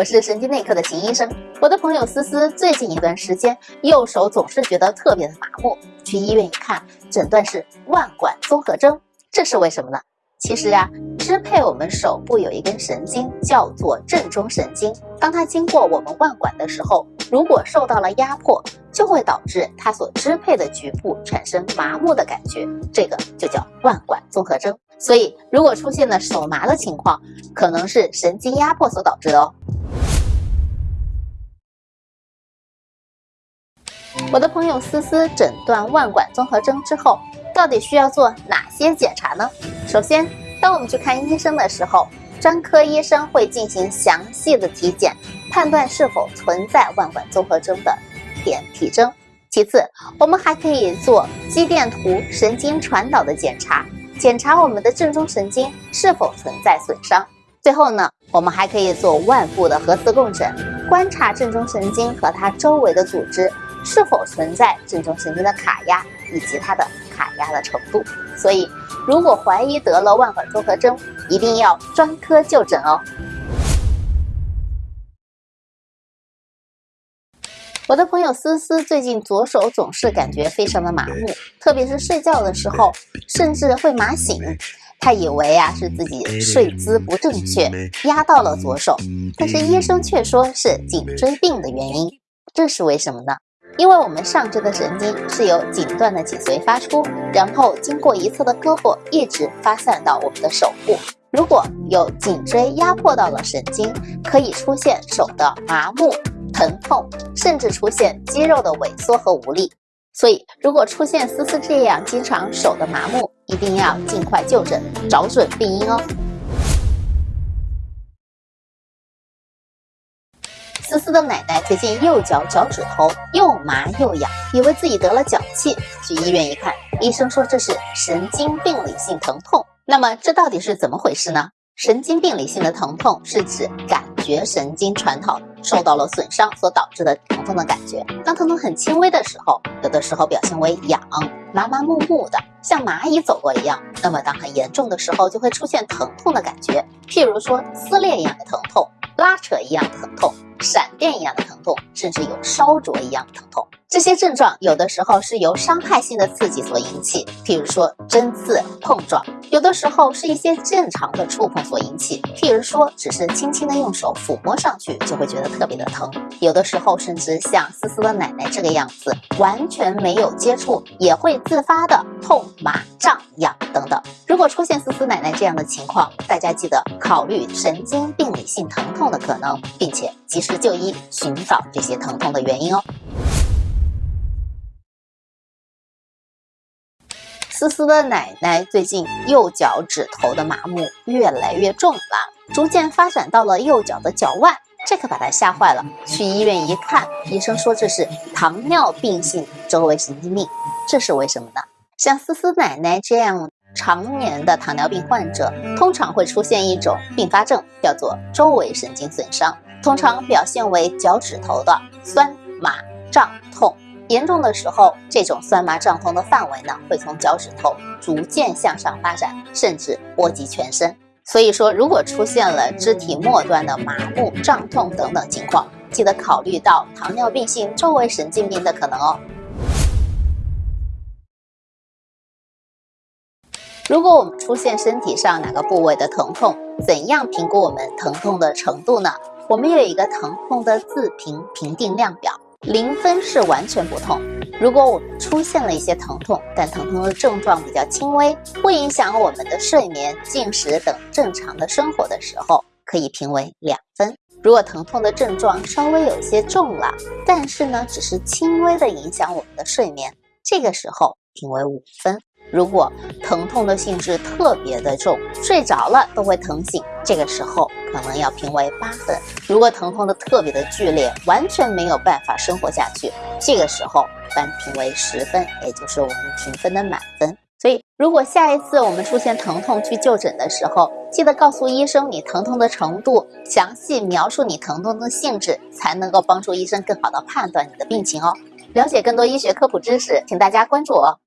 我是神经内科的秦医生。我的朋友思思最近一段时间右手总是觉得特别的麻木，去医院一看，诊断是腕管综合征，这是为什么呢？其实呀，支配我们手部有一根神经叫做正中神经，当它经过我们腕管的时候，如果受到了压迫，就会导致它所支配的局部产生麻木的感觉，这个就叫腕管综合征。所以，如果出现了手麻的情况，可能是神经压迫所导致的哦。我的朋友思思诊断腕管综合征之后，到底需要做哪些检查呢？首先，当我们去看医生的时候，专科医生会进行详细的体检，判断是否存在腕管综合征的点体征。其次，我们还可以做肌电图、神经传导的检查。检查我们的正中神经是否存在损伤。最后呢，我们还可以做腕部的核磁共振，观察正中神经和它周围的组织是否存在正中神经的卡压以及它的卡压的程度。所以，如果怀疑得了腕管综合征，一定要专科就诊哦。我的朋友思思最近左手总是感觉非常的麻木，特别是睡觉的时候，甚至会麻醒。他以为啊是自己睡姿不正确压到了左手，但是医生却说是颈椎病的原因。这是为什么呢？因为我们上肢的神经是由颈段的脊髓发出，然后经过一侧的胳膊一直发散到我们的手部。如果有颈椎压迫到了神经，可以出现手的麻木。疼痛，甚至出现肌肉的萎缩和无力。所以，如果出现思思这样经常手的麻木，一定要尽快就诊，找准病因哦。思思的奶奶最近右脚脚趾头又麻又痒，以为自己得了脚气，去医院一看，医生说这是神经病理性疼痛。那么，这到底是怎么回事呢？神经病理性的疼痛是指感觉神经传导受到了损伤所导致的疼痛的感觉。当疼痛很轻微的时候，有的时候表现为痒、麻麻木木的，像蚂蚁走过一样。那么当很严重的时候，就会出现疼痛的感觉，譬如说撕裂一样的疼痛、拉扯一样的疼痛、闪电一样的疼痛，甚至有烧灼一样的疼痛。这些症状有的时候是由伤害性的刺激所引起，譬如说针刺、碰撞；有的时候是一些正常的触碰所引起，譬如说只是轻轻的用手抚摸上去就会觉得特别的疼；有的时候甚至像思思的奶奶这个样子，完全没有接触也会自发的痛、麻、胀、痒等等。如果出现思思奶奶这样的情况，大家记得考虑神经病理性疼痛的可能，并且及时就医，寻找这些疼痛的原因哦。思思的奶奶最近右脚趾头的麻木越来越重了，逐渐发展到了右脚的脚腕，这可把她吓坏了。去医院一看，医生说这是糖尿病性周围神经病。这是为什么呢？像思思奶奶这样常年的糖尿病患者，通常会出现一种并发症，叫做周围神经损伤，通常表现为脚趾头的酸麻胀痛。严重的时候，这种酸麻胀痛的范围呢，会从脚趾头逐渐向上发展，甚至波及全身。所以说，如果出现了肢体末端的麻木、胀痛等等情况，记得考虑到糖尿病性周围神经病的可能哦。如果我们出现身体上哪个部位的疼痛，怎样评估我们疼痛的程度呢？我们有一个疼痛的自评评定量表。零分是完全不痛。如果我们出现了一些疼痛，但疼痛的症状比较轻微，不影响我们的睡眠、进食等正常的生活的时候，可以评为两分。如果疼痛的症状稍微有些重了，但是呢，只是轻微的影响我们的睡眠，这个时候评为五分。如果疼痛的性质特别的重，睡着了都会疼醒，这个时候可能要评为八分。如果疼痛的特别的剧烈，完全没有办法生活下去，这个时候般评为十分，也就是我们评分的满分。所以，如果下一次我们出现疼痛去就诊的时候，记得告诉医生你疼痛的程度，详细描述你疼痛的性质，才能够帮助医生更好的判断你的病情哦。了解更多医学科普知识，请大家关注我。